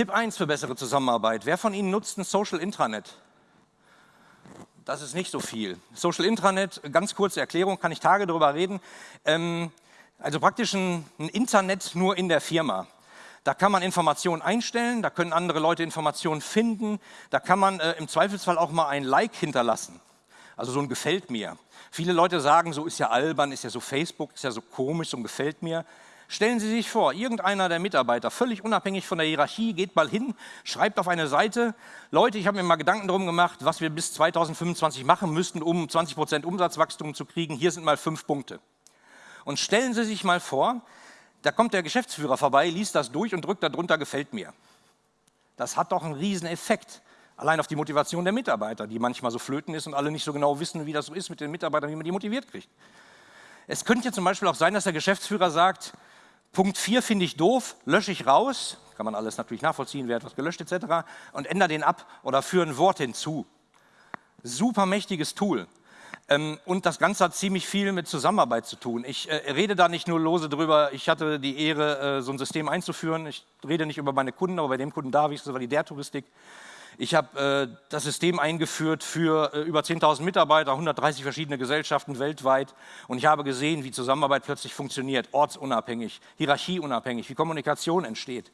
Tipp 1 für bessere Zusammenarbeit. Wer von Ihnen nutzt ein Social Intranet? Das ist nicht so viel. Social Intranet, ganz kurze Erklärung, kann ich Tage darüber reden. Ähm, also praktisch ein, ein Internet nur in der Firma. Da kann man Informationen einstellen, da können andere Leute Informationen finden, da kann man äh, im Zweifelsfall auch mal ein Like hinterlassen. Also so ein Gefällt mir. Viele Leute sagen, so ist ja albern, ist ja so Facebook, ist ja so komisch, so ein Gefällt mir. Stellen Sie sich vor, irgendeiner der Mitarbeiter, völlig unabhängig von der Hierarchie, geht mal hin, schreibt auf eine Seite, Leute, ich habe mir mal Gedanken darum gemacht, was wir bis 2025 machen müssten, um 20 Prozent Umsatzwachstum zu kriegen. Hier sind mal fünf Punkte. Und stellen Sie sich mal vor, da kommt der Geschäftsführer vorbei, liest das durch und drückt darunter, gefällt mir. Das hat doch einen riesen Effekt. Allein auf die Motivation der Mitarbeiter, die manchmal so flöten ist und alle nicht so genau wissen, wie das so ist mit den Mitarbeitern, wie man die motiviert kriegt. Es könnte zum Beispiel auch sein, dass der Geschäftsführer sagt, Punkt 4 finde ich doof, lösche ich raus, kann man alles natürlich nachvollziehen, wer hat was gelöscht etc. und ändere den ab oder führe ein Wort hinzu. Super mächtiges Tool. Ähm, und das Ganze hat ziemlich viel mit Zusammenarbeit zu tun. Ich äh, rede da nicht nur lose drüber, ich hatte die Ehre, äh, so ein System einzuführen. Ich rede nicht über meine Kunden, aber bei dem Kunden darf ich, das war die der Touristik. Ich habe äh, das System eingeführt für äh, über 10.000 Mitarbeiter, 130 verschiedene Gesellschaften weltweit und ich habe gesehen, wie Zusammenarbeit plötzlich funktioniert, ortsunabhängig, hierarchieunabhängig, wie Kommunikation entsteht.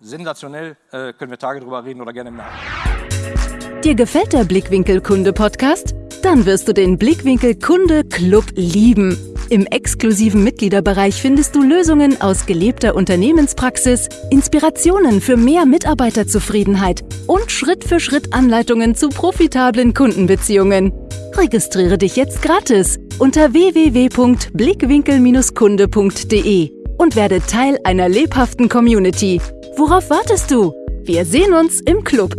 Sensationell, äh, können wir Tage drüber reden oder gerne im Nachhinein. Dir gefällt der Blickwinkel Kunde Podcast? Dann wirst du den Blickwinkel Kunde Club lieben. Im exklusiven Mitgliederbereich findest du Lösungen aus gelebter Unternehmenspraxis, Inspirationen für mehr Mitarbeiterzufriedenheit und Schritt für Schritt Anleitungen zu profitablen Kundenbeziehungen. Registriere dich jetzt gratis unter www.blickwinkel-kunde.de und werde Teil einer lebhaften Community. Worauf wartest du? Wir sehen uns im Club.